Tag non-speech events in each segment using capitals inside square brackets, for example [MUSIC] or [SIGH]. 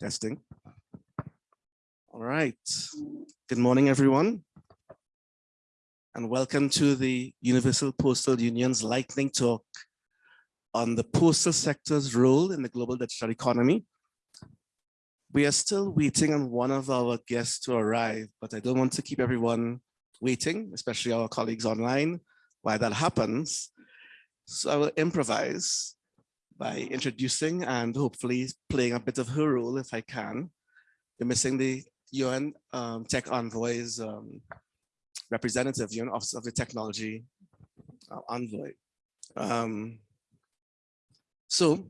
Testing. All right. Good morning, everyone. And welcome to the Universal Postal Union's lightning talk on the postal sector's role in the global digital economy. We are still waiting on one of our guests to arrive, but I don't want to keep everyone waiting, especially our colleagues online, while that happens. So I will improvise by introducing and hopefully playing a bit of her role if I can. We're missing the UN um, Tech Envoy's um, representative, UN Office of the Technology uh, Envoy. Um, so,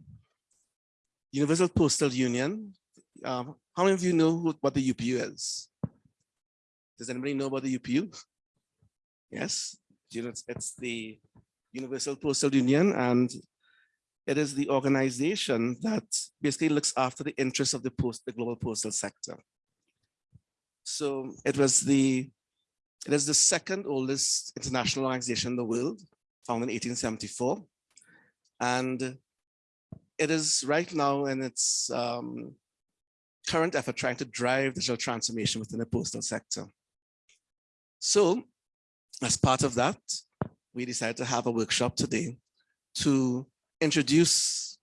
Universal Postal Union, um, how many of you know who, what the UPU is? Does anybody know about the UPU? Yes, you know, it's, it's the Universal Postal Union and it is the organization that basically looks after the interests of the post, the global postal sector. So it was the, it is the second oldest international organization in the world, founded in 1874. And it is right now in its um, current effort trying to drive digital transformation within the postal sector. So as part of that, we decided to have a workshop today to introduce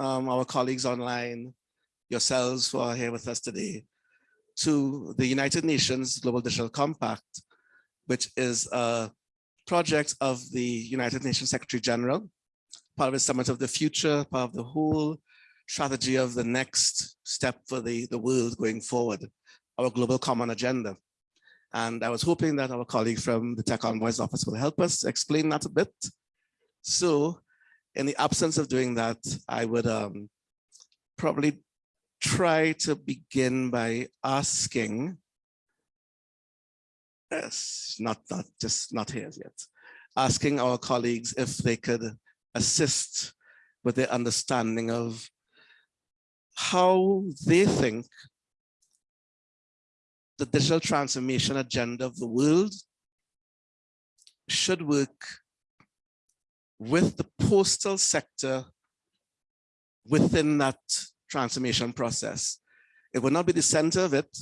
um, our colleagues online, yourselves who are here with us today, to the United Nations Global Digital Compact, which is a project of the United Nations Secretary General, part of the Summit of the Future, part of the whole strategy of the next step for the, the world going forward, our global common agenda. And I was hoping that our colleague from the Tech Envoys office will help us explain that a bit. So in the absence of doing that, I would um, probably try to begin by asking, yes, not, not just not here yet, asking our colleagues if they could assist with their understanding of how they think the digital transformation agenda of the world should work with the postal sector within that transformation process. It will not be the center of it,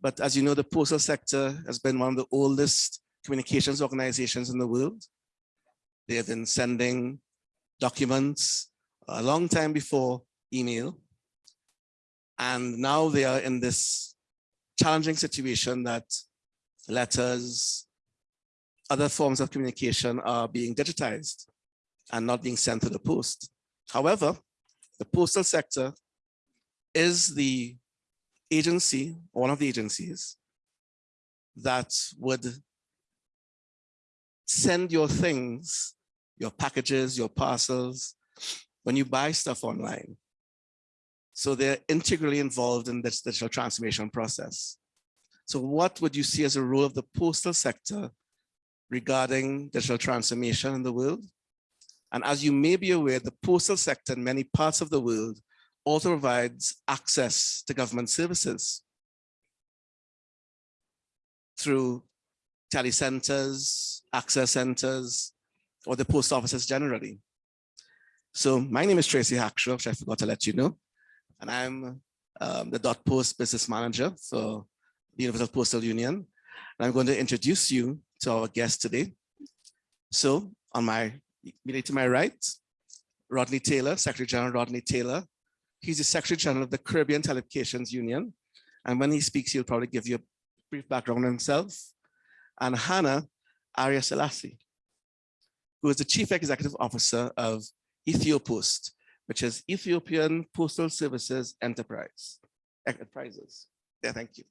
but as you know, the postal sector has been one of the oldest communications organizations in the world. They have been sending documents a long time before email. And now they are in this challenging situation that letters, other forms of communication are being digitized and not being sent to the post. However, the postal sector is the agency, one of the agencies that would send your things, your packages, your parcels, when you buy stuff online. So they're integrally involved in this digital transformation process. So what would you see as a role of the postal sector regarding digital transformation in the world? And as you may be aware, the postal sector in many parts of the world also provides access to government services through telecenters, access centers, or the post offices generally. So my name is Tracy Hackshaw, which I forgot to let you know. And I'm um, the dot post business manager for the Universal Postal Union. And I'm going to introduce you to our guest today. So on my, to my right, Rodney Taylor, Secretary General Rodney Taylor. He's the Secretary General of the Caribbean Telecommunications Union. And when he speaks, he'll probably give you a brief background on himself. And Hannah Arya Selassie, who is the Chief Executive Officer of Ethiopost, which is Ethiopian Postal Services Enterprise. Enterprises. Yeah, thank you.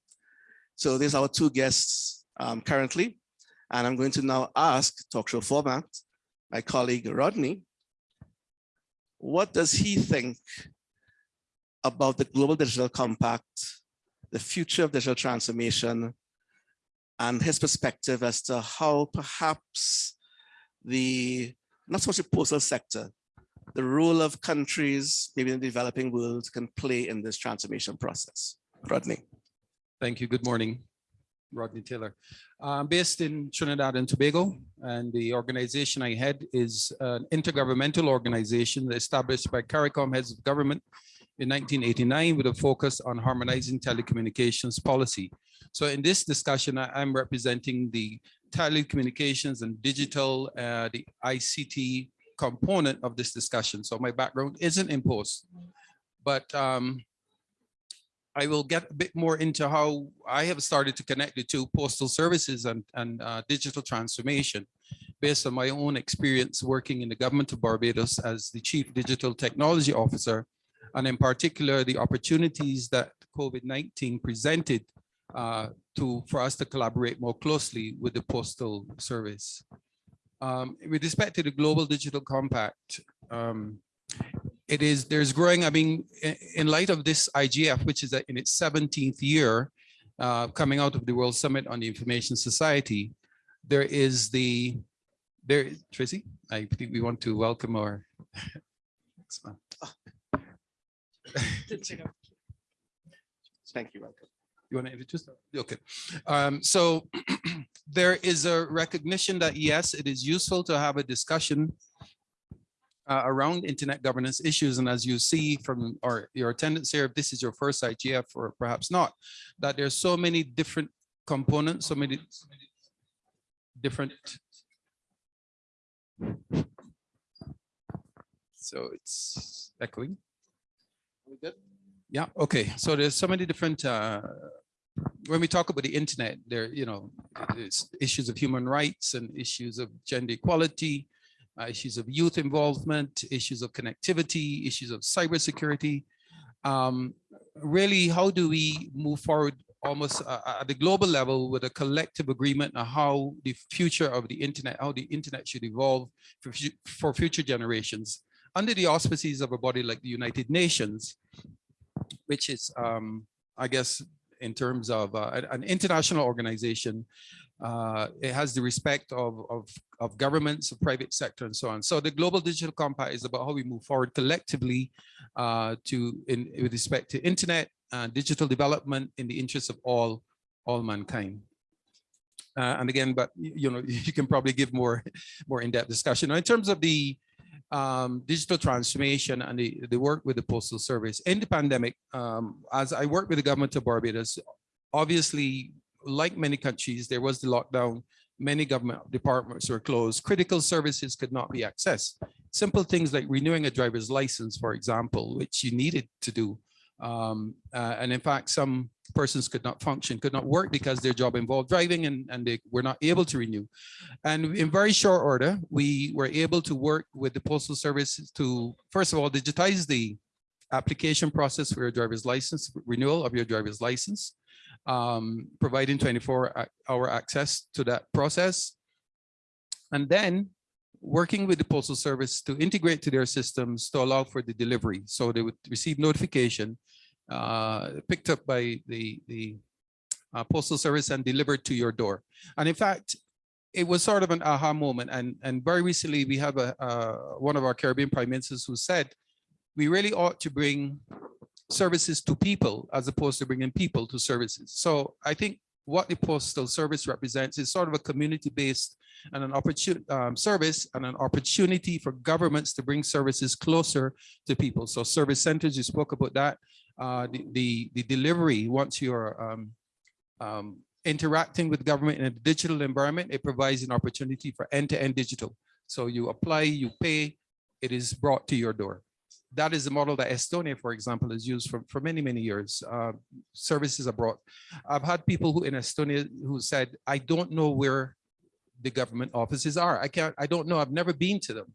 So these are our two guests um, currently. And I'm going to now ask talk show format, my colleague Rodney, what does he think about the Global Digital Compact, the future of digital transformation, and his perspective as to how perhaps the, not so much the postal sector, the role of countries, maybe in the developing world, can play in this transformation process. Rodney. Thank you. Good morning. Rodney Taylor. I'm based in Trinidad and Tobago, and the organization I head is an intergovernmental organization established by CARICOM heads of government in 1989 with a focus on harmonizing telecommunications policy. So in this discussion, I'm representing the telecommunications and digital, uh, the ICT component of this discussion. So my background isn't in post, but um, I will get a bit more into how I have started to connect the two postal services and, and uh, digital transformation based on my own experience working in the government of Barbados as the chief digital technology officer, and in particular, the opportunities that COVID-19 presented uh, to, for us to collaborate more closely with the postal service. Um, with respect to the Global Digital Compact, um, it is, there's growing, I mean, in light of this IGF, which is in its 17th year, uh, coming out of the World Summit on the Information Society, there is the, there, Tracy, I think we want to welcome our. [LAUGHS] [LAUGHS] Thank you, welcome. You want to introduce? Okay. Um, so [CLEARS THROAT] there is a recognition that yes, it is useful to have a discussion uh, around internet governance issues. And as you see from our, your attendance here, if this is your first IGF or perhaps not, that there's so many different components, so many different. So it's echoing. We good? Yeah, okay. So there's so many different, uh, when we talk about the internet, there, you know, issues of human rights and issues of gender equality, issues of youth involvement, issues of connectivity, issues of cybersecurity. Um, really, how do we move forward almost uh, at the global level with a collective agreement on how the future of the internet, how the internet should evolve for, for future generations under the auspices of a body like the United Nations, which is, um, I guess, in terms of uh, an international organization, uh, it has the respect of, of, of governments, of private sector, and so on. So the Global Digital Compact is about how we move forward collectively uh, to, in, with respect to internet and digital development in the interest of all, all mankind. Uh, and again, but you know, [LAUGHS] you can probably give more, more in-depth discussion. Now, in terms of the um, digital transformation and the, the work with the postal service in the pandemic, um, as I worked with the government of Barbados, obviously, like many countries, there was the lockdown. Many government departments were closed. Critical services could not be accessed. Simple things like renewing a driver's license, for example, which you needed to do. Um, uh, and in fact, some persons could not function, could not work because their job involved driving and, and they were not able to renew. And in very short order, we were able to work with the postal service to, first of all, digitize the application process for your driver's license, renewal of your driver's license, um, providing 24 hour access to that process. And then working with the postal service to integrate to their systems to allow for the delivery. So they would receive notification uh, picked up by the, the uh, postal service and delivered to your door. And in fact, it was sort of an aha moment. And, and very recently, we have a, uh, one of our Caribbean prime ministers who said, we really ought to bring services to people as opposed to bringing people to services. So I think what the postal service represents is sort of a community-based and an opportunity um, service and an opportunity for governments to bring services closer to people. So service centers, you spoke about that. Uh, the, the, the delivery, once you're um, um, interacting with government in a digital environment, it provides an opportunity for end-to-end digital. So you apply, you pay, it is brought to your door. That is the model that Estonia, for example, has used for, for many, many years. Uh, services abroad. I've had people who in Estonia who said, I don't know where the government offices are. I can't, I don't know. I've never been to them.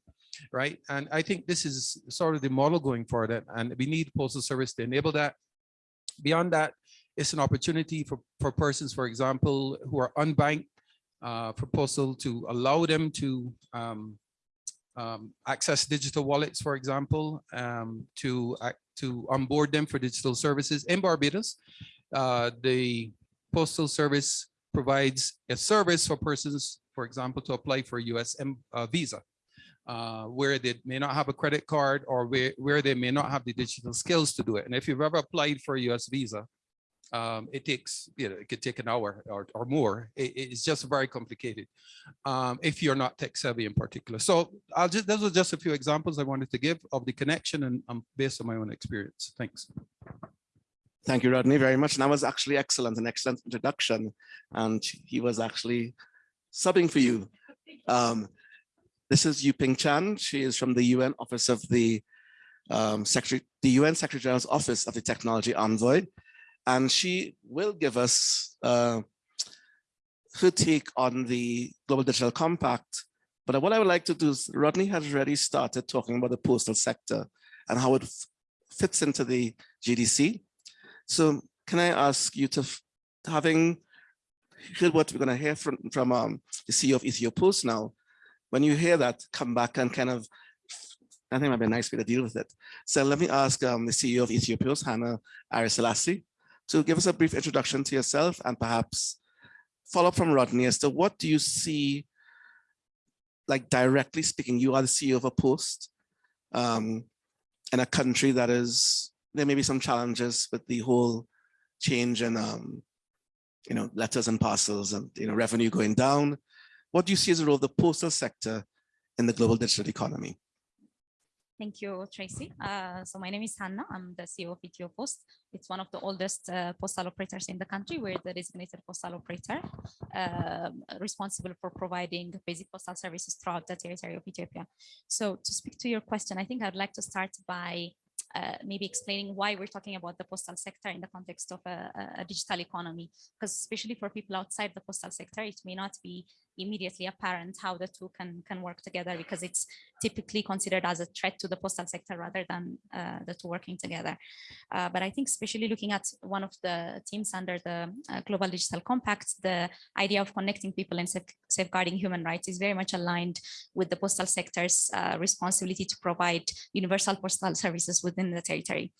Right. And I think this is sort of the model going forward. and- we need postal service to enable that. Beyond that, it's an opportunity for, for persons, for example, who are unbanked, uh, for postal to allow them to um, um, access digital wallets, for example, um, to ac- to onboard them for digital services in Barbados. Uh, the postal service provides a service for persons, for example, to apply for a US uh, visa, uh, where they may not have a credit card or where, where they may not have the digital skills to do it. And if you've ever applied for a US visa, Um, it takes, you know, it could take an hour or, or more. It- it's just very complicated um, if you're not tech savvy in particular. So I'll just, those are just a few examples I wanted to give of the connection and um, based on my own experience. Thanks. Thank you, Rodney, very much. And that was actually excellent, an excellent introduction. And he was actually subbing for you. Um, this is Yuping Chan. She is from the UN Office of the um, Secretary, the UN Secretary General's Office of the Technology Envoy. And she will give us uh, her take on the Global Digital Compact. But what I would like to do is Rodney has already started talking about the postal sector and how it fits into the GDC. So can I ask you to, having heard what we're going to hear from, from um, the CEO of Ethiopost now, when you hear that, come back and kind of, I think might be a nice way to deal with it. So let me ask um, the CEO of Ethiopost, Hannah Ariselassie, to give us a brief introduction to yourself and perhaps follow up from Rodney as to what do you see, like directly speaking, you are the CEO of a post um, in a country that is, there may be some challenges with the whole change in, um, you know, letters and parcels and, you know, revenue going down. What do you see as the role of the postal sector in the global digital economy? Thank you, Tracy. Uh, so my name is Hannah. I'm the CEO of Ethiopost. It's one of the oldest uh, postal operators in the country. We're the designated postal operator um, responsible for providing basic postal services throughout the territory of Ethiopia. So to speak to your question, I think I'd like to start by uh, maybe explaining why we're talking about the postal sector in the context of a- a digital economy. Because especially for people outside the postal sector, it may not be immediately apparent how the two can, can work together because it's typically considered as a threat to the postal sector rather than uh, the two working together. Uh, but I think especially looking at one of the teams under the uh, Global Digital Compact, the idea of connecting people and safe- safeguarding human rights is very much aligned with the postal sector's uh, responsibility to provide universal postal [LAUGHS] services within the territory.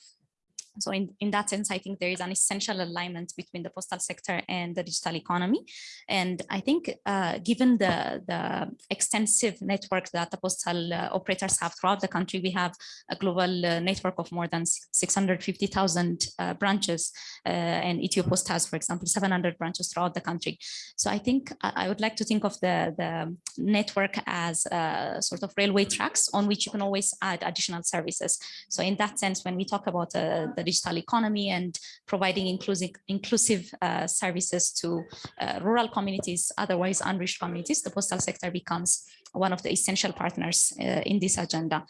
So in, in that sense, I think there is an essential alignment between the postal sector and the digital economy. And I think uh, given the, the extensive network that the postal uh, operators have throughout the country, we have a global uh, network of more than 650,000 uh, branches. uh, and Ethiopost has, for example, 700 branches throughout the country. So I think I I would like to think of the, the network as uh, sort of railway tracks on which you can always add additional services. So in that sense, when we talk about uh, the digital economy and providing inclusive, inclusive uh, services to uh, rural communities, otherwise unreached communities, the postal sector becomes one of the essential partners uh, in this agenda.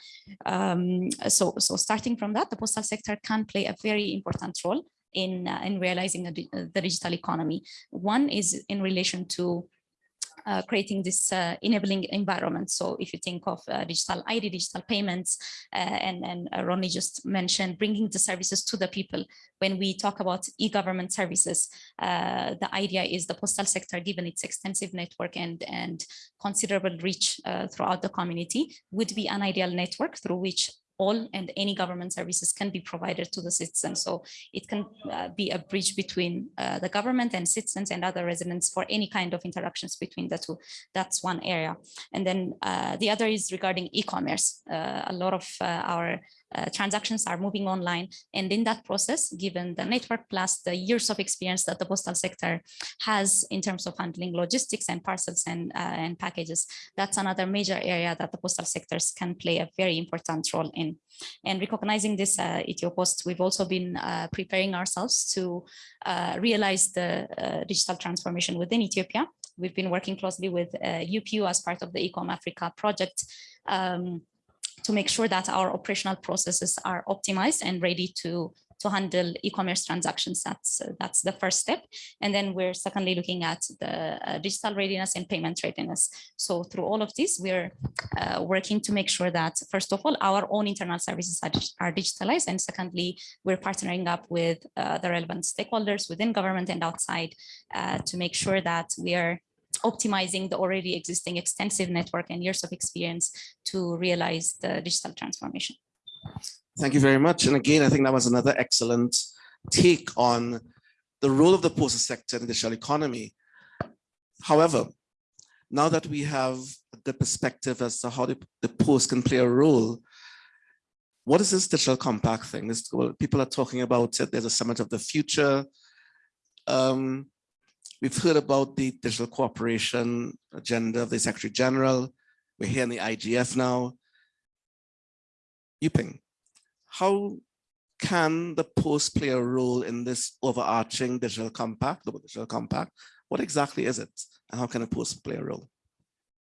Um, so, so starting from that, the postal sector can play a very important role in, in realizing the digital economy. One is in relation to uh, creating this uh, enabling environment. So if you think of uh, digital ID, digital payments, uh, and, and uh, Ronnie just mentioned bringing the services to the people. When we talk about e-government services, uh, the idea is the postal sector, given its extensive network and, and considerable reach throughout the community, would be an ideal network through which all and any government services can be provided to the citizens. So it can uh, be a bridge between uh, the government and citizens and other residents for any kind of interactions between the two. That's one area. And then uh, the other is regarding e-commerce. Uh, a lot of uh, our uh, transactions are moving online. And in that process, given the network plus the years of experience that the postal sector has in terms of handling logistics and parcels and, uh, and packages, that's another major area that the postal sectors can play a very important role in. And recognizing this uh, Ethiopost, we've also been uh, preparing ourselves to uh, realize the uh, digital transformation within Ethiopia. We've been working closely with UPU as part of the Ecom Africa project um, to make sure that our operational processes are optimized and ready to to handle e-commerce transactions. That's uh, that's the first step. And then we're secondly looking at the uh, digital readiness and payment readiness. So through all of this, we're uh, working to make sure that first of all, our own internal services are, are digitalized. And secondly, we're partnering up with uh, the relevant stakeholders within government and outside uh, to make sure that we are optimizing the already existing extensive network and years of experience to realize the digital transformation. Thank you very much. And again, I think that was another excellent take on the role of the postal sector in the digital economy. However, now that we have the perspective as to how the, the post can play a role, what is this digital compact thing? This, well, people are talking about it. There's a summit of the future. Um, we've heard about the digital cooperation agenda of the Secretary General. We're here in the IGF now. Yuping, how can the post play a role in this overarching digital compact, the digital compact? What exactly is it? And how can a post play a role?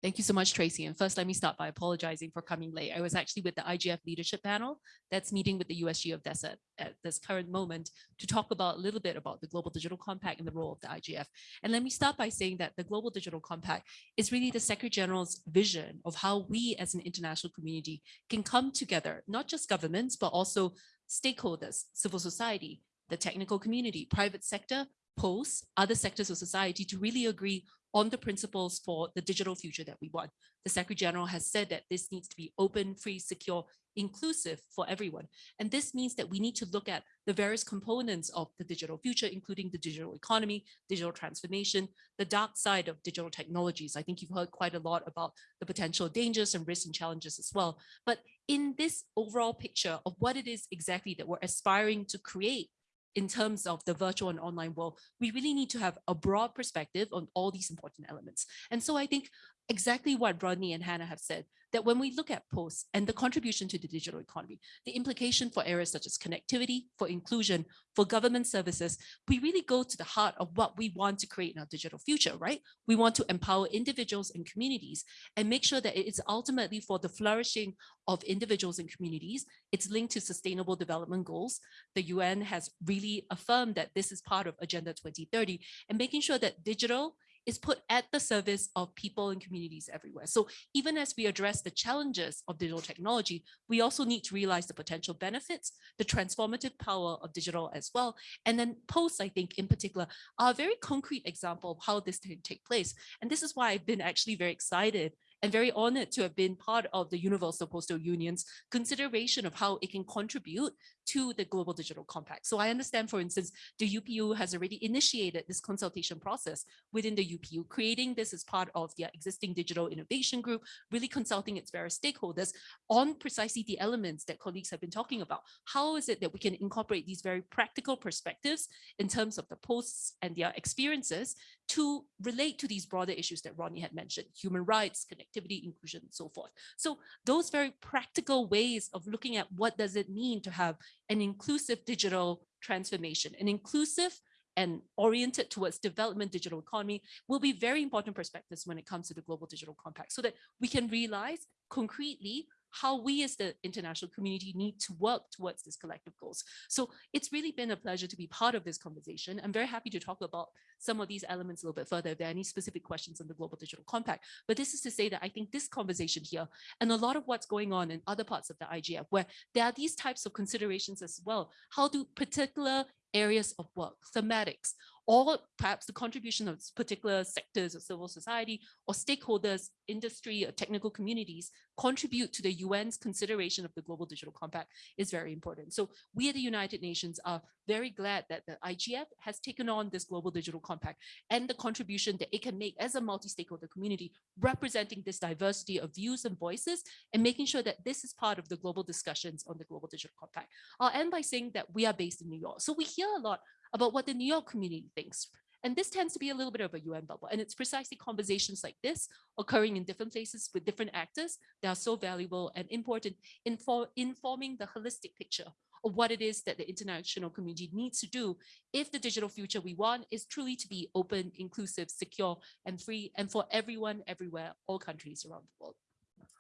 Thank you so much, Tracy. And first, let me start by apologizing for coming late. I was actually with the IGF leadership panel that's meeting with the USG of DESA at this current moment to talk about a little bit about the Global Digital Compact and the role of the IGF. And let me start by saying that the Global Digital Compact is really the Secretary General's vision of how we as an international community can come together, not just governments, but also stakeholders, civil society, the technical community, private sector, posts, other sectors of society to really agree on the principles for the digital future that we want. The Secretary General has said that this needs to be open, free, secure, inclusive for everyone. And this means that we need to look at the various components of the digital future, including the digital economy, digital transformation, the dark side of digital technologies. I think you've heard quite a lot about the potential dangers and risks and challenges as well. But in this overall picture of what it is exactly that we're aspiring to create in terms of the virtual and online world, we really need to have a broad perspective on all these important elements. And so I think exactly what Rodney and Hannah have said, that when we look at posts and the contribution to the digital economy, the implication for areas such as connectivity, for inclusion, for government services, we really go to the heart of what we want to create in our digital future, right? We want to empower individuals and communities and make sure that it is ultimately for the flourishing of individuals and communities. It's linked to sustainable development goals. The UN has really affirmed that this is part of Agenda 2030 and making sure that digital is put at the service of people and communities everywhere. So even as we address the challenges of digital technology, we also need to realize the potential benefits, the transformative power of digital as well. And then posts, I think in particular, are a very concrete example of how this can take place. And this is why I've been actually very excited and very honored to have been part of the Universal Postal Union's consideration of how it can contribute to the Global Digital Compact. So I understand, for instance, the UPU has already initiated this consultation process within the UPU, creating this as part of their existing digital innovation group, really consulting its various stakeholders on precisely the elements that colleagues have been talking about. How is it that we can incorporate these very practical perspectives in terms of the posts and their experiences to relate to these broader issues that Ronnie had mentioned, human rights, connectivity, inclusion, and so forth. So those very practical ways of looking at what does it mean to have an inclusive digital transformation, an inclusive and oriented towards development digital economy will be very important perspectives when it comes to the global digital compact so that we can realize concretely how we as the international community need to work towards these collective goals. So it's really been a pleasure to be part of this conversation. I'm very happy to talk about some of these elements a little bit further if there are any specific questions on the Global Digital Compact. But this is to say that I think this conversation here and a lot of what's going on in other parts of the IGF where there are these types of considerations as well. How do particular areas of work, thematics, or perhaps the contribution of particular sectors of civil society or stakeholders, industry or technical communities contribute to the UN's consideration of the Global Digital Compact is very important. So we at the United Nations are very glad that the IGF has taken on this Global Digital Compact and the contribution that it can make as a multi-stakeholder community, representing this diversity of views and voices and making sure that this is part of the global discussions on the Global Digital Compact. I'll end by saying that we are based in New York. So we hear a lot about what the New York community thinks. And this tends to be a little bit of a UN bubble. And it's precisely conversations like this occurring in different places with different actors that are so valuable and important in for informing the holistic picture of what it is that the international community needs to do if the digital future we want is truly to be open, inclusive, secure, and free, and for everyone, everywhere, all countries around the world.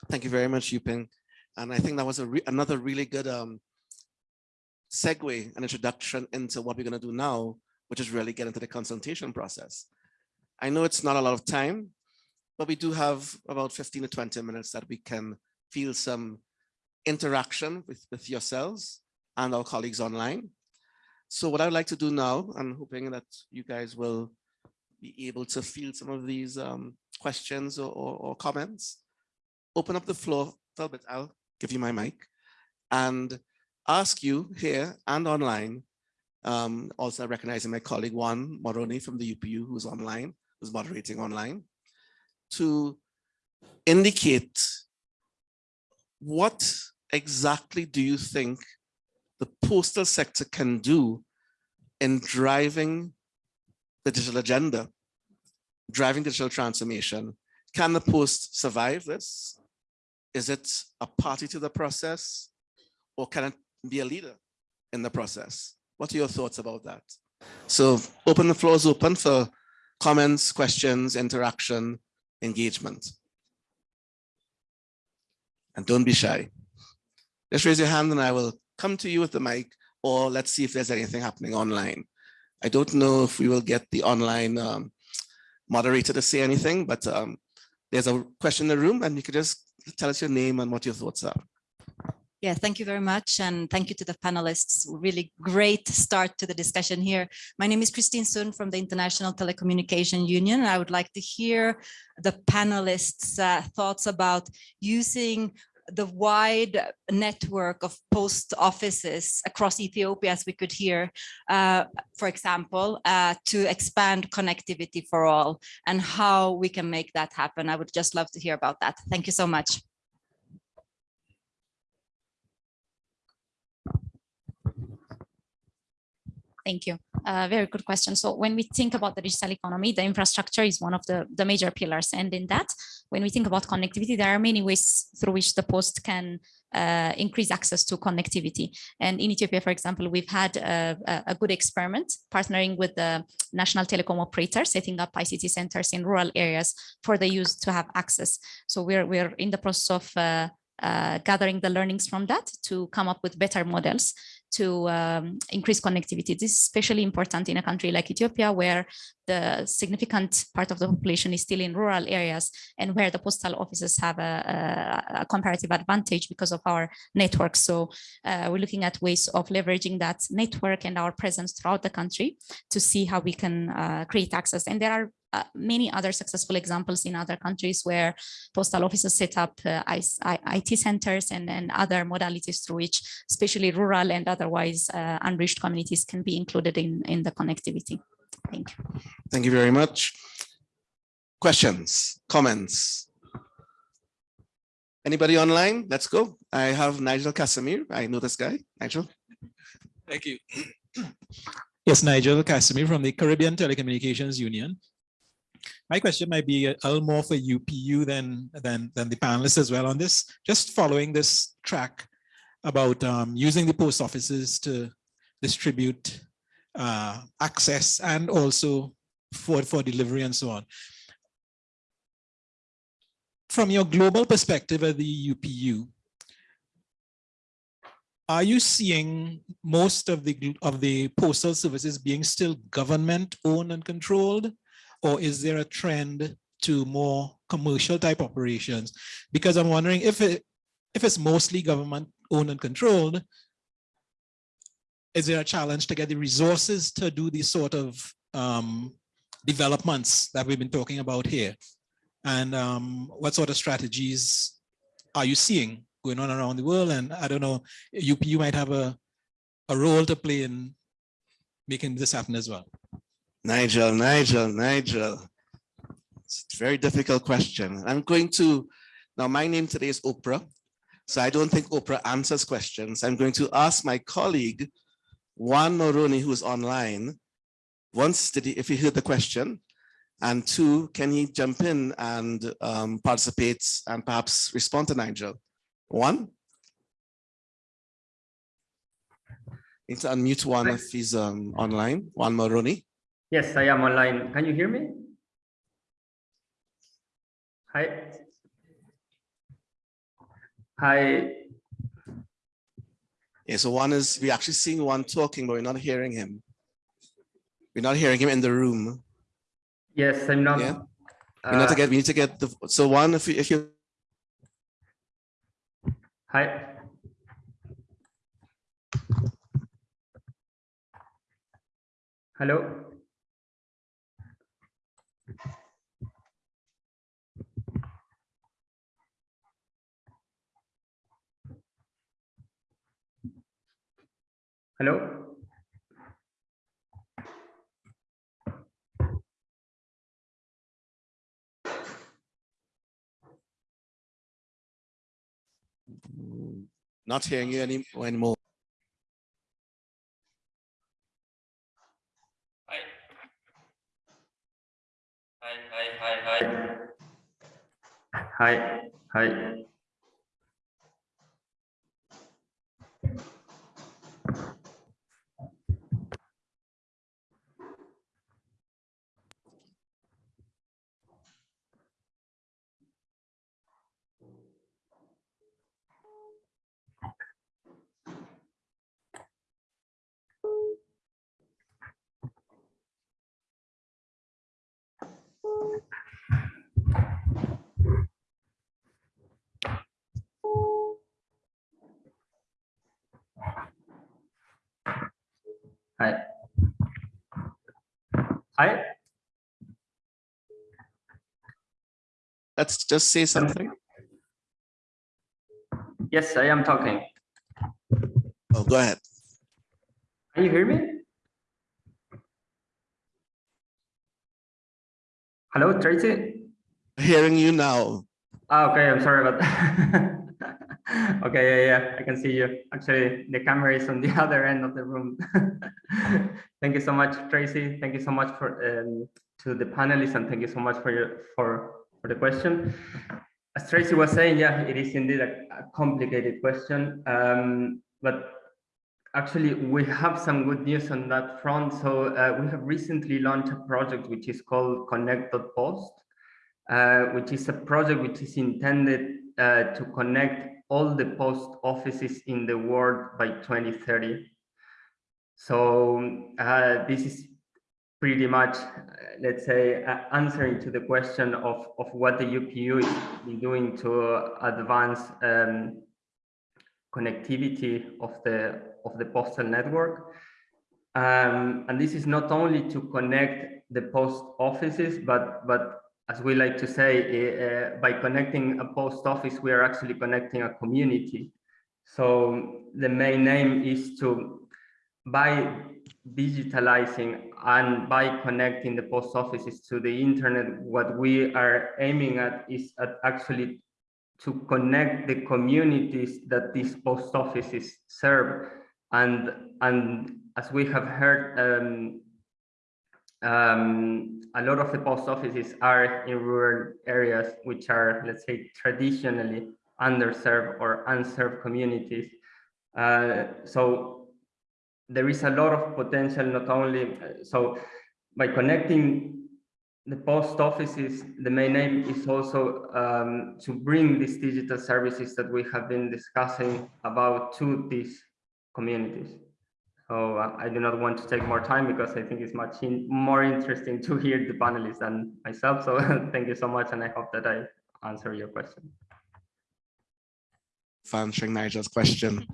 Thank you very much, Yuping. And I think that was re another really good um, segue, an introduction into what we're going to do now, which is really get into the consultation process. I know it's not a lot of time, but we do have about 15 to 20 minutes that we can feel some interaction with, with yourselves and our colleagues online. So what I'd like to do now, I'm hoping that you guys will be able to field some of these um, questions or, or, or, comments. Open up the floor bit. I'll give you my mic and ask you here and online, um, also recognizing my colleague Juan Moroni from the UPU who's online, who's moderating online, to indicate what exactly do you think the postal sector can do in driving the digital agenda, driving digital transformation. Can the post survive this? Is it a party to the process or can it be a leader in the process? What are your thoughts about that? So open the floor is open for comments, questions, interaction, engagement. And don't be shy. Just raise your hand and I will come to you with the mic or let's see if there's anything happening online. I don't know if we will get the online um, moderator to say anything, but um, there's a question in the room and you could just tell us your name and what your thoughts are. Yeah, thank you very much. And thank you to the panelists. Really great start to the discussion here. My name is Christine Sun from the International Telecommunication Union. I would like to hear the panelists' uh, thoughts about using the wide network of post offices across Ethiopia, as we could hear, uh, for example, uh, to expand connectivity for all and how we can make that happen. I would just love to hear about that. Thank you so much. Thank you. Uh, very good question. So when we think about the digital economy, the infrastructure is one of the, the major pillars. And in that, when we think about connectivity, there are many ways through which the post can uh, increase access to connectivity. And in Ethiopia, for example, we've had a, a good experiment partnering with the national telecom operator, setting up ICT centers in rural areas for the youth to have access. So we're, we're in the process of uh, uh, gathering the learnings from that to come up with better models to um, increase connectivity. This is especially important in a country like Ethiopia, where the significant part of the population is still in rural areas and where the postal offices have a, a, a comparative advantage because of our network. So uh, we're looking at ways of leveraging that network and our presence throughout the country to see how we can uh, create access. And there are uh, many other successful examples in other countries where postal offices set up uh, IT centers and, and other modalities through which especially rural and otherwise uh, unreached communities can be included in, in the connectivity. Thank you. Thank you very much. Questions, comments? Anybody online? Let's go. I have Nigel Casimir. I know this guy. Nigel. Thank you. Yes, Nigel Casimir from the Caribbean Telecommunications Union. My question might be a little more for UPU than, than, than the panelists as well on this. Just following this track about um, using the post offices to distribute uh, access and also for, for delivery and so on. From your global perspective at the UPU, are you seeing most of the of the postal services being still government owned and controlled or is there a trend to more commercial type operations? Because i'm wondering if it if it's mostly government owned and controlled is there a challenge to get the resources to do these sort of um, developments that we've been talking about here? And um, what sort of strategies are you seeing going on around the world? And I don't know you you might have a a role to play in making this happen as well. Nigel, Nigel, Nigel. It's a very difficult question. I'm going to, now my name today is Oprah, so I don't think Oprah answers questions. I'm going to ask my colleague, Juan Moroni, who's online, once did he, if he heard the question, and two, can he jump in and um, participate and perhaps respond to Nigel? Juan. To unmute Juan if he's um, online. Juan Moroni. Yes, I am online. Can you hear me? Hi. Hi. Yeah, so Juan is we're actually seeing Juan talking, but we're not hearing him. We're not hearing him in the room. Yes, I'm not. Yeah. We need to uh, get we need to get the so Juan if you if you Hi. Hello. Hello. not hearing you any anymore. hi, hi. Hi, hi. Hi. Hi, Let's just say something. yes, I am talking. Oh, go ahead. Can you hear me? Hello, Tracy? Hearing you now. Ah, okay, I'm sorry about that. [LAUGHS] [LAUGHS] Okay, yeah, yeah, I can see you. Actually, the camera is on the [LAUGHS] other end of the room. [LAUGHS] Thank you so much, Tracy. Thank you so much for um, to the panelists and thank you so much for your for for the question. As Tracy was saying, yeah, it is indeed a, a complicated question. Um, but actually, we have some good news on that front. So uh, we have recently launched a project which is called Connect.post, uh, which is a project which is intended uh, to connect all the post offices in the world by 2030. So uh, this is pretty much, uh, let's say, uh, answering to the question of, of what the UPU is doing to advance um, connectivity of the of the postal network. Um, and this is not only to connect the post offices, but but as we like to say, uh, by connecting a post office, we are actually connecting a community. So the main aim is to, by digitalizing and by connecting the post offices to the internet, what we are aiming at is at actually to connect the communities that these post offices serve. And, and as we have heard, um, um, a lot of the post offices are in rural areas, which are, let's say, traditionally underserved or unserved communities. Uh, so there is a lot of potential, not only, so by connecting the post offices, the main aim is also um, to bring these digital services that we have been discussing about to these communities. So uh, I do not want to take more time because I think it's much in, more interesting to hear the panelists than myself. So [LAUGHS] thank you so much. And I hope that I answer your question. For answering Nigel's question.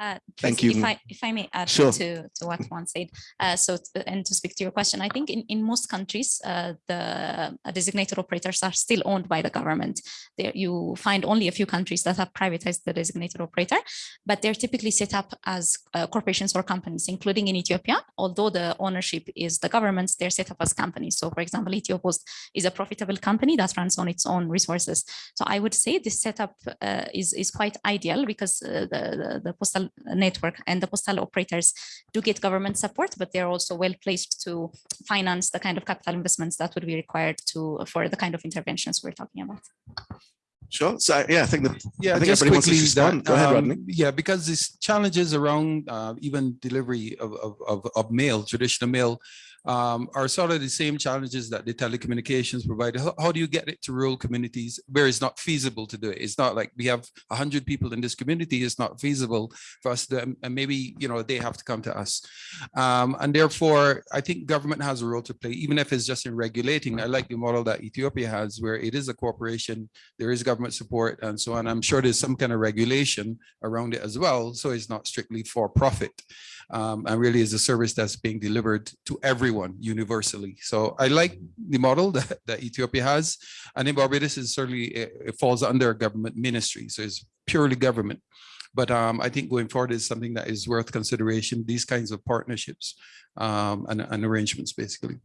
Uh, Thank you. If I, if I may add Sure. to, to what Juan said, uh, so, to- and to speak to your question, I think in, in most countries, uh, the uh, designated operators are still owned by the government. There, you find only a few countries that have privatized the designated operator, but they're typically set up as uh, corporations or companies, including in Ethiopia. Although the ownership is the government's, they're set up as companies. So for example, Ethiopost is a profitable company that runs on its own resources. So I would say this setup uh, is, is quite ideal because uh, the, the, the postal network and the postal operators do get government support, but they're also well placed to finance the kind of capital investments that would be required to for the kind of interventions we're talking about. Sure. So yeah, I think that Yeah, I think just everybody wants to quickly respond. that, Go ahead, Rodney. um, Yeah, because these challenges around uh, even delivery of, of, of, of mail, traditional mail, um, are sort of the same challenges that the telecommunications provide. How, how do you get it to rural communities where it's not feasible to do it? It's not like we have a hundred people in this community. It's not feasible for us to, and maybe, you know, they have to come to us. Um, and therefore, I think government has a role to play, even if it's just in regulating. I like the model that Ethiopia has, where it is a corporation, there is government support and so on. I'm sure there's some kind of regulation around it as well. So it's not strictly for profit. Um, and really is a service that's being delivered to everyone universally. So I like the model [LAUGHS] that, that Ethiopia has. And in Barbados is certainly, it, it falls under a government ministry. So it's purely government. But um, I think going forward is something that is worth consideration, these kinds of partnerships um, and, and arrangements, basically.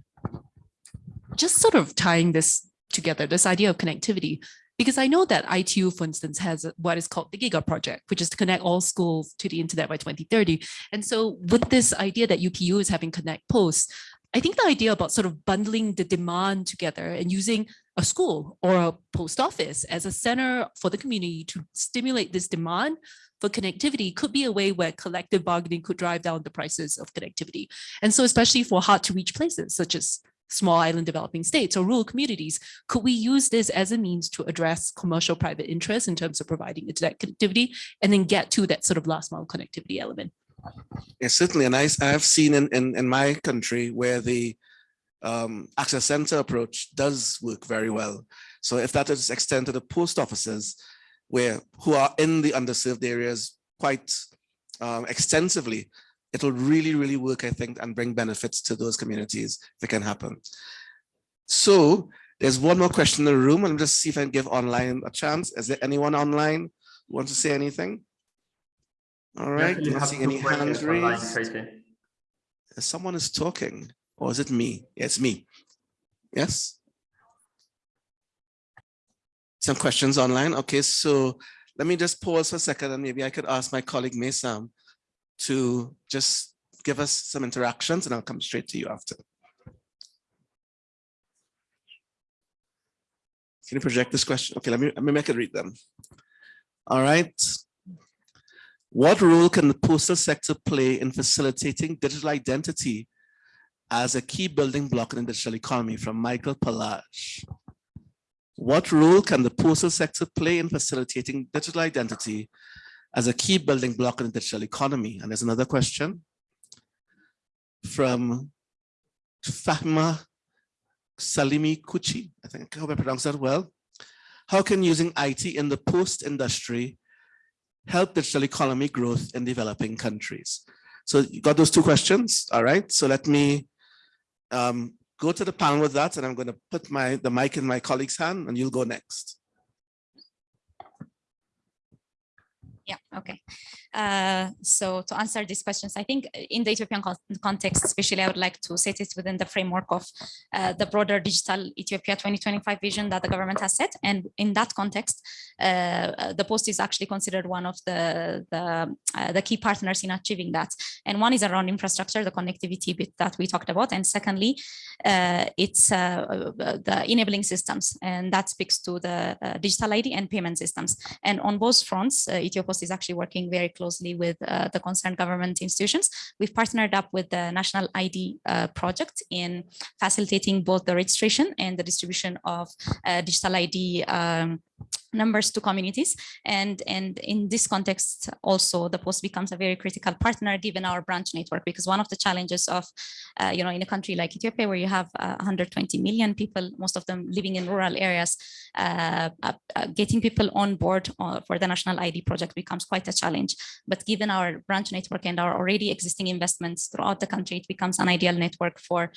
just sort of tying this together, this idea of connectivity, because I know that ITU, for instance, has what is called the GIGA project, which is to connect all schools to the internet by 2030. And so with this idea that UPU is having Connect Post, I think the idea about sort of bundling the demand together and using a school or a post office as a center for the community to stimulate this demand for connectivity could be a way where collective bargaining could drive down the prices of connectivity. And so especially for hard to reach places such as small island developing states or rural communities, could we use this as a means to address commercial private interests in terms of providing internet connectivity and then get to that sort of last mile connectivity element? Yes, certainly. And I, I've seen in, in, in my country where the um, access center approach does work very well. So if that is extended to the post offices where who are in the underserved areas quite um, extensively, it will really, really work, I think, and bring benefits to those communities if it can happen. So there's one more question in the room. and let me just see if I can give online a chance. Is there anyone online who wants to say anything? All right, actually not have any hands online, raised. Someone is talking, or is it me? Yeah, It's me. Yes? Some questions online. Okay, so let me just pause for a second and maybe I could ask my colleague Maysam to just give us some interactions and I'll come straight to you after. Can you project this question? Okay, let me, let me make it read them. All right. What role can the postal sector play in facilitating digital identity as a key building block in the digital economy from Michael Palage? What role can the postal sector play in facilitating digital identity as a key building block in the digital economy? And there's another question from Fahma Salimi Kuchi. I think I hope I pronounced that well. How can using IT in the post industry help digital economy growth in developing countries? So you got those two questions, all right? So let me um, go to the panel with that and I'm going to put my the mic in my colleague's hand and you'll go next. Yeah, okay. Uh, so to answer these questions, I think in the Ethiopian con- context, especially, I would like to set it within the framework of uh, the broader digital Ethiopia 2025 vision that the government has set. And in that context, uh, the post is actually considered one of the, the, uh, the key partners in achieving that. And one is around infrastructure, the connectivity bit that we talked about. And secondly, uh, it's uh, the enabling systems. And that speaks to the uh, digital ID and payment systems. And on both fronts, uh, Ethiopost is actually working very closely with uh, the concerned government institutions. We've partnered up with the National ID uh, project in facilitating both the registration and the distribution of uh, digital ID um, numbers to communities. And, and in this context, also the post becomes a very critical partner given our branch network, because one of the challenges of, uh, you know, in a country like Ethiopia, where you have uh, 120 million people, most of them living in rural areas, uh, uh, uh, getting people on board uh, for the national ID project becomes quite a challenge. But given our branch network and our already existing investments throughout the country, it becomes an ideal network for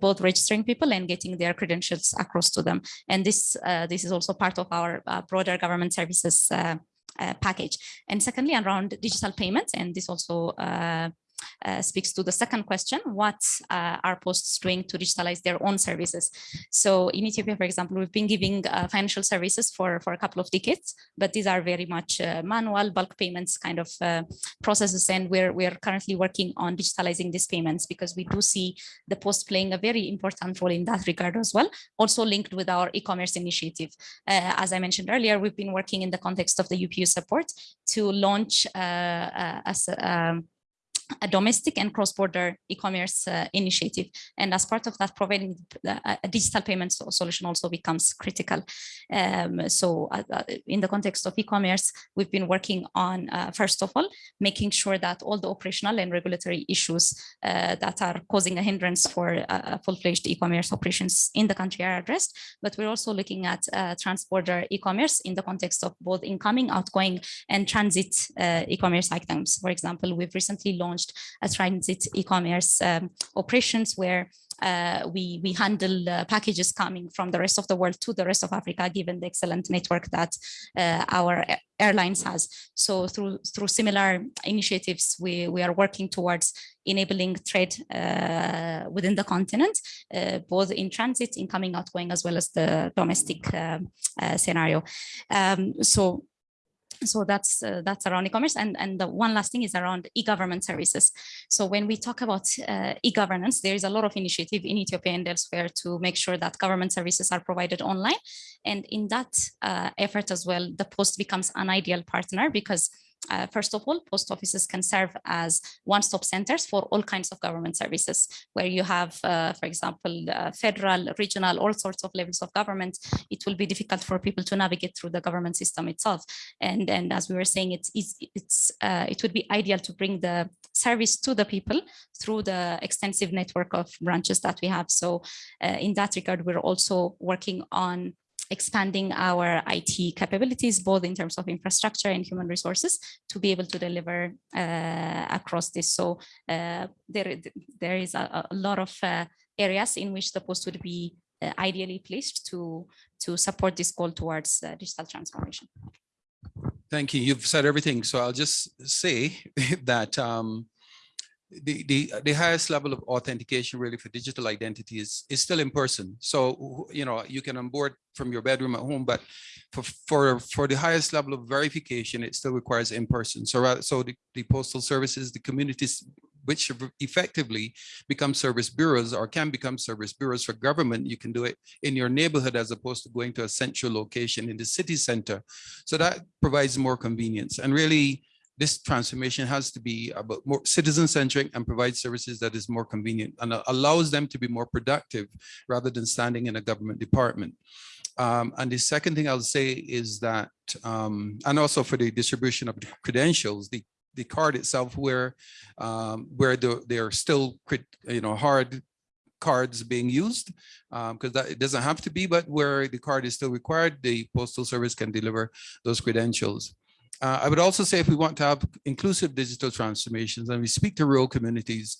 both registering people and getting their credentials across to them. And this, this is also part of our broader government services uh, uh, package. And secondly, around digital payments, and this also uh, speaks to the second question, what uh, are posts doing to digitalize their own services? So in Ethiopia, for example, we've been giving uh, financial services for, for a couple of decades, but these are very much uh, manual bulk payments kind of uh, processes. And we're, we're currently working on digitalizing these payments because we do see the post playing a very important role in that regard as well, also linked with our e-commerce initiative. Uh, as I mentioned earlier, we've been working in the context of the UPU support to launch as a, um, a domestic and cross-border e-commerce uh, initiative. And as part of that, providing a, a digital payment solution also becomes critical. Um, so uh, uh, in the context of e-commerce, we've been working on, uh, first of all, making sure that all the operational and regulatory issues uh, that are causing a hindrance for uh, full-fledged e-commerce operations in the country are addressed. But we're also looking at uh, trans-border e-commerce in the context of both incoming, outgoing, and transit uh, e-commerce items. For example, we've recently launched a transit e-commerce um, operations where uh, we we handle uh, packages coming from the rest of the world to the rest of Africa, given the excellent network that uh, our airlines has. So through through similar initiatives, we we are working towards enabling trade uh, within the continent, uh, both in transit, incoming, outgoing, as well as the domestic um, uh, scenario. Um, so so that's uh, that's around e-commerce. And and the one last thing is around e-government services. So when we talk about uh, e-governance there is a lot of initiative in ethiopia and elsewhere to make sure that government services are provided online. And in that uh, effort as well the post becomes an ideal partner because uh, first of all, post offices can serve as one-stop centers for all kinds of government services, where you have, uh, for example, uh, federal, regional, all sorts of levels of government. It will be difficult for people to navigate through the government system itself. And, and as we were saying, it's, it's, it's uh, it would be ideal to bring the service to the people through the extensive network of branches that we have. So uh, in that regard, we're also working on expanding our IT capabilities, both in terms of infrastructure and human resources, to be able to deliver uh, across this. So uh, there, there is a, a lot of uh, areas in which the post would be uh, ideally placed to, to support this goal towards uh, digital transformation. Thank you. You've said everything. So I'll just say [LAUGHS] that um, the, the, the highest level of authentication really for digital identity is, is still in person. So, you know, you can onboard from your bedroom at home, but for, for, for the highest level of verification, it still requires in person. So, so the, the postal services, the communities which effectively become service bureaus or can become service bureaus for government. You can do it in your neighborhood as opposed to going to a central location in the city center. So that provides more convenience and really this transformation has to be about more citizen centric and provide services that is more convenient and allows them to be more productive rather than standing in a government department. Um, and the second thing I'll say is that, um, and also for the distribution of credentials, the the card itself where um, where the, they're still you know hard cards being used because um, it doesn't have to be but where the card is still required the postal service can deliver those credentials uh, I would also say if we want to have inclusive digital transformations and we speak to rural communities,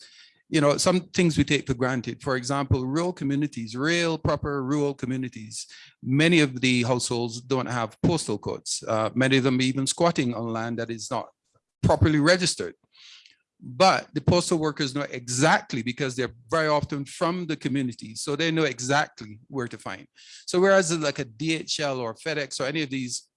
you know, some things we take for granted. For example, rural communities, real proper rural communities, many of the households don't have postal codes. Uh, many of them even squatting on land that is not properly registered. But the postal workers know exactly because they're very often from the community. So they know exactly where to find. So whereas like a DHL or FedEx or any of these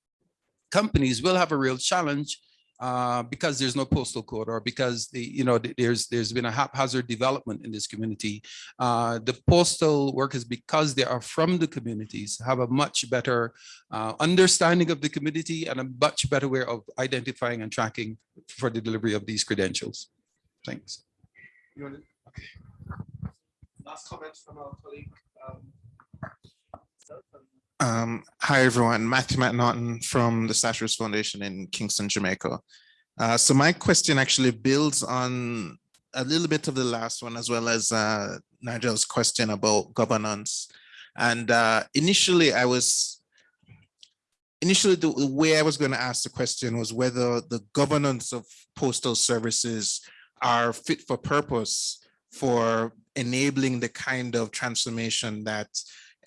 companies will have a real challenge uh, because there's no postal code or because the you know there's there's been a haphazard development in this community. Uh, the postal workers, because they are from the communities, have a much better uh, understanding of the community and a much better way of identifying and tracking for the delivery of these credentials. Thanks. Okay. Last comment from our colleague. Um, um, hi, everyone. Matthew McNaughton from the Statues Foundation in Kingston, Jamaica. Uh, so my question actually builds on a little bit of the last one, as well as uh, Nigel's question about governance. And uh, initially, I was initially the way I was going to ask the question was whether the governance of postal services are fit for purpose for enabling the kind of transformation that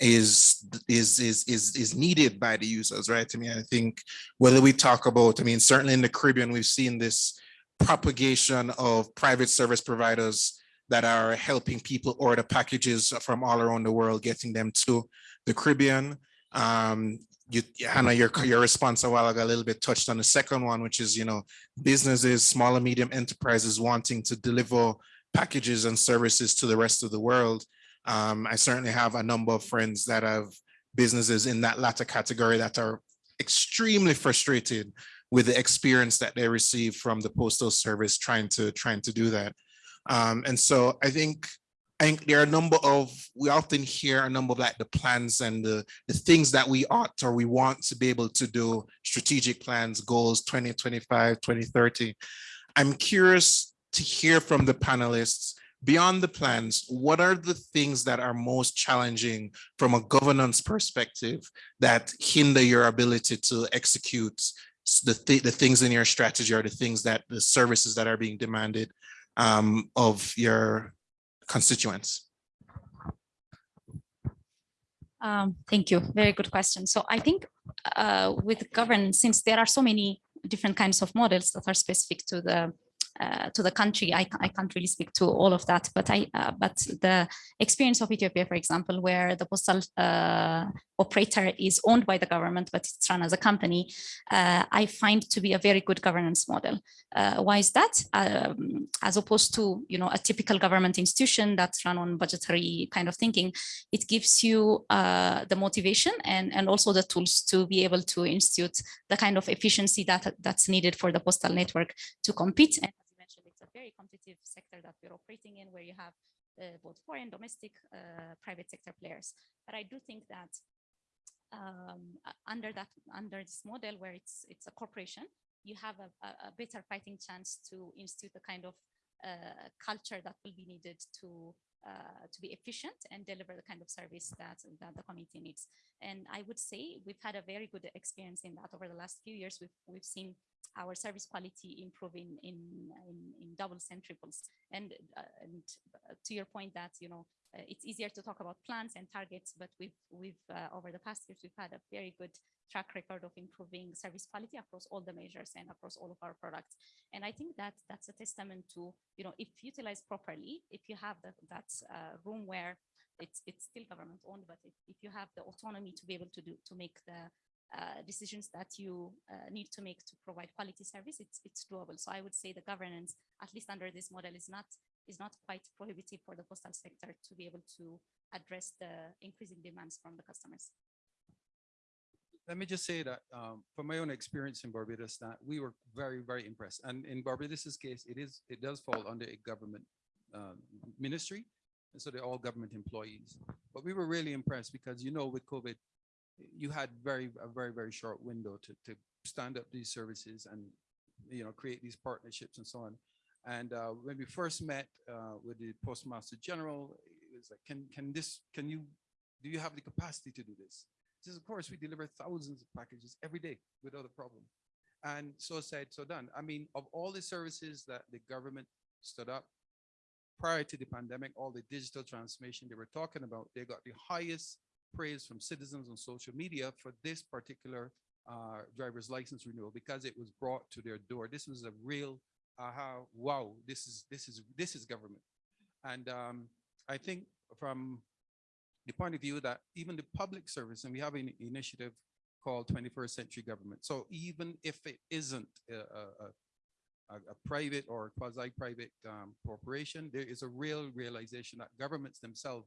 is is is is is needed by the users right? I mean i think whether we talk about i mean certainly in the caribbean we've seen this propagation of private service providers that are helping people order packages from all around the world getting them to the caribbean. Um you hannah your your response a while ago a little bit touched on the second one which is you know businesses small and medium enterprises wanting to deliver packages and services to the rest of the world um, I certainly have a number of friends that have businesses in that latter category that are extremely frustrated with the experience that they receive from the postal service trying to trying to do that. Um, and so I think I think there are a number of, we often hear a number of like the plans and the, the things that we ought or we want to be able to do, strategic plans, goals 2025, 2030. I'm curious to hear from the panelists beyond the plans, what are the things that are most challenging from a governance perspective that hinder your ability to execute the, th the things in your strategy or the things that the services that are being demanded um, of your constituents? Um, thank you. Very good question. So I think uh, with governance, since there are so many different kinds of models that are specific to the uh, to the country. I, I can't really speak to all of that, but I uh, but the experience of Ethiopia, for example, where the postal uh, operator is owned by the government, but it's run as a company, uh, I find to be a very good governance model. Uh, why is that? Um, as opposed to you know a typical government institution that's run on budgetary kind of thinking, it gives you uh, the motivation and and also the tools to be able to institute the kind of efficiency that that's needed for the postal network to compete. And very competitive sector that we're operating in, where you have uh, both foreign, domestic, uh, private sector players. But I do think that um, under that under this model where it's it's a corporation, you have a, a, a better fighting chance to institute the kind of uh, culture that will be needed to uh, to be efficient and deliver the kind of service that that the community needs. And I would say we've had a very good experience in that over the last few years. We've we've seen our service quality improving in in, in doubles and triples. And uh, and uh, to your point that you know uh, it's easier to talk about plans and targets, but we've we've uh, over the past years we've had a very good track record of improving service quality across all the measures and across all of our products. And I think that that's a testament to you know if utilized properly, if you have that that uh, room where it's it's still government owned, but if, if you have the autonomy to be able to do to make the uh, decisions that you uh, need to make to provide quality service, it's it's doable. So I would say the governance, at least under this model, is not is not quite prohibitive for the postal sector to be able to address the increasing demands from the customers. let me just say that um, from my own experience in Barbados, that we were very, very impressed. And in Barbados's case, it is it does fall under a government um, ministry, and so they're all government employees. But we were really impressed because you know with COVID, you had very a very very short window to to stand up these services and you know create these partnerships and so on. And uh, when we first met uh, with the Postmaster General, it was like, can can this can you do you have the capacity to do this? Says, of course, we deliver thousands of packages every day without a problem. And so said, so done. I mean, of all the services that the government stood up prior to the pandemic, all the digital transformation they were talking about, they got the highest praise from citizens on social media for this particular uh, driver's license renewal because it was brought to their door. This was a real aha, wow, this is this is this is government. And um, I think from the point of view that even the public service, and we have an initiative called 21st Century Government. So even if it isn't a, a, a, a private or quasi-private um, corporation, there is a real realization that governments themselves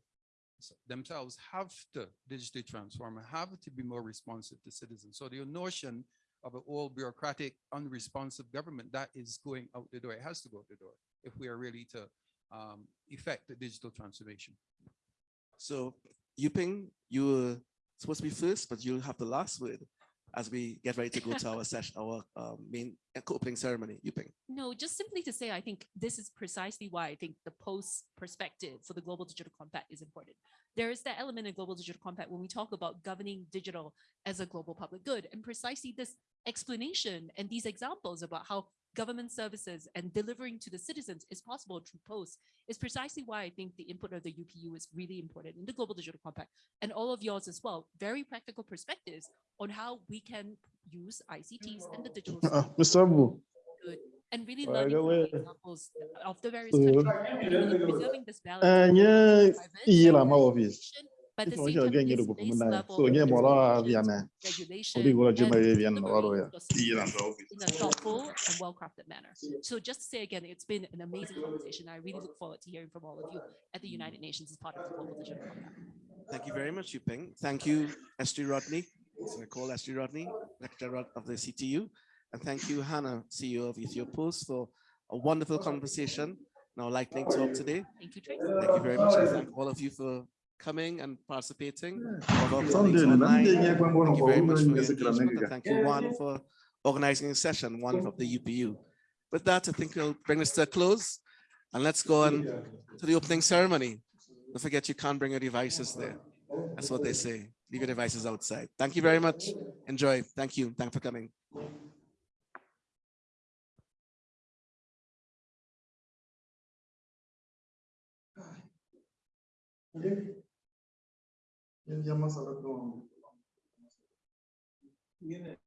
themselves have to digitally transform and have to be more responsive to citizens. So the notion of an old bureaucratic, unresponsive government that is going out the door, it has to go out the door if we are really to um, effect the digital transformation. So Yuping, you were supposed to be first, but you'll have the last word as we get ready to go to our [LAUGHS] session, our um, main opening ceremony. Yuping. No, just simply to say, I think this is precisely why I think the post perspective for the Global Digital Compact is important. There is that element in Global Digital Compact when we talk about governing digital as a global public good, and precisely this explanation and these examples about how government services and delivering to the citizens is possible through post is precisely why I think the input of the UPU is really important in the Global Digital Compact and all of yours as well. Very practical perspectives on how we can use ICTs and the digital Ah, Mr. Abu, good and really By learning from way, the examples of the various so- countries, and really preserving this balance. Ah, between nye private iyi la and ma office. regulation, But the Ifo same nje time, ogenge this base level So nye of mola regulations, viana. regulation, Odi gola and jema ye viana delivery waro ya. of Iyi la services ma office. in a thoughtful and well-crafted manner. So just to say again, it's been an amazing conversation. I really look forward to hearing from all of you at the United Nations as part of the Global Digital Compact. Thank you very much, Yuping. Thank you, Esther Rodney. So I call Esther Rodney, lecturer of the CTU. And thank you, Hannah, CEO of Ethiopia Post, for a wonderful conversation. Now, lightning talk today. Thank you, Tracy. Thank you very much. I thank all of you for coming and participating. All of our colleagues Sunday, na online. nde nye kwa ngono Thank you kwa very much for your nye engagement. And thank you, Juan, for organizing the session, one from the UPU. With that, I think we'll bring this to a close. And let's go on to the opening ceremony. Don't forget, you can't bring your devices there. That's what they say. Leave your devices outside. Thank you very much. Enjoy. Thank you. Thanks for coming. Ok. Ya, más. Viene.